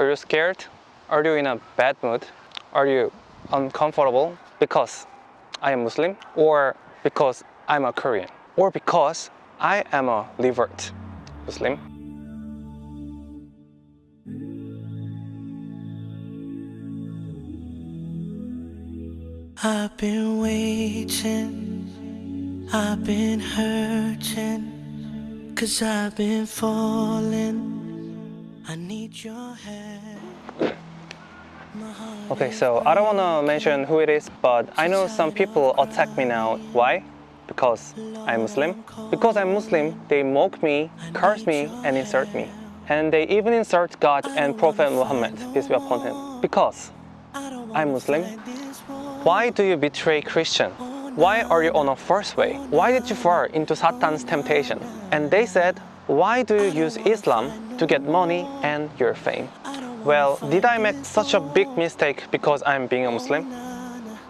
Are you scared? Are you in a bad mood? Are you uncomfortable because I am Muslim? Or because I'm a Korean? Or because I am a revert Muslim? I've been waiting, I've been hurting, cause I've been falling. I need your help. Okay, so I don't want to mention who it is, but I know some people attack me now. Why? Because I'm Muslim. Because I'm Muslim, they mock me, curse me, and insult me. And they even insult God and Prophet Muhammad, peace be upon him. Because I'm Muslim. Why do you betray Christian? Why are you on a false way? Why did you fall into Satan's temptation? And they said, why do you use Islam to get money and your fame? Well, did I make such a big mistake because I'm being a Muslim?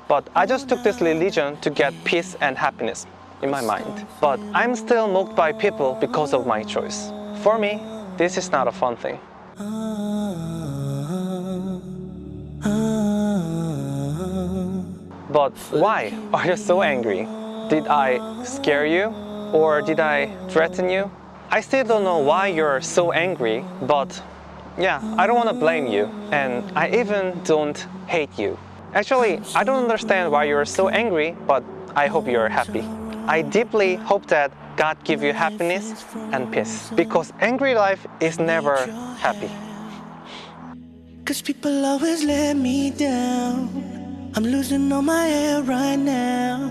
But I just took this religion to get peace and happiness in my mind. But I'm still mocked by people because of my choice. For me, this is not a fun thing. But why are you so angry? Did I scare you? Or did I threaten you? I still don't know why you're so angry, but yeah, I don't want to blame you. And I even don't hate you. Actually, I don't understand why you're so angry, but I hope you're happy. I deeply hope that God give you happiness and peace. Because angry life is never happy. Cause people always let me down. I'm losing all my air right now.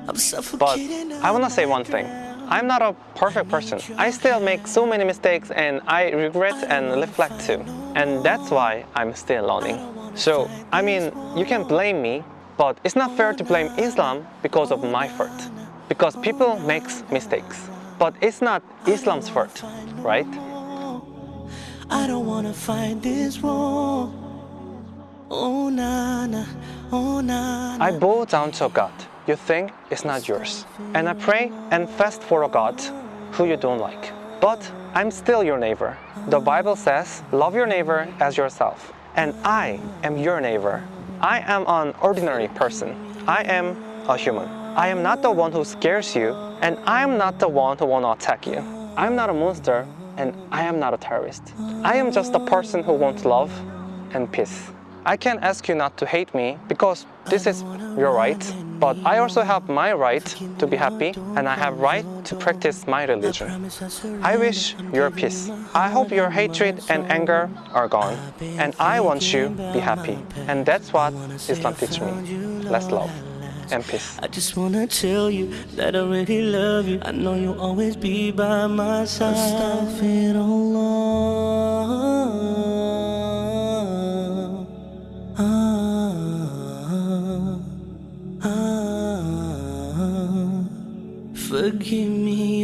I'm But suffocating. I want to say one thing. I'm not a perfect person. I still make so many mistakes and I regret and reflect too. And that's why I'm still learning. So, I mean, you can blame me, but it's not fair to blame Islam because of my fault. Because people makes mistakes. But it's not Islam's fault, right? I don't wanna fight this war. Oh na na, oh na na. I bow down to God you think is not yours. And I pray and fast for a God who you don't like. But I'm still your neighbor. The Bible says, love your neighbor as yourself. And I am your neighbor. I am an ordinary person. I am a human. I am not the one who scares you, and I am not the one who want to attack you. I'm not a monster, and I am not a terrorist. I am just a person who wants love and peace. I can't ask you not to hate me because this is your right, but I also have my right to be happy and I have right to practice my religion. I wish your peace. I hope your hatred and anger are gone and I want you to be happy. And that's what Islam teaches me. Let's love and peace. I just wanna tell you that I really love you. I know you'll always be by my side. Ah. Forgive me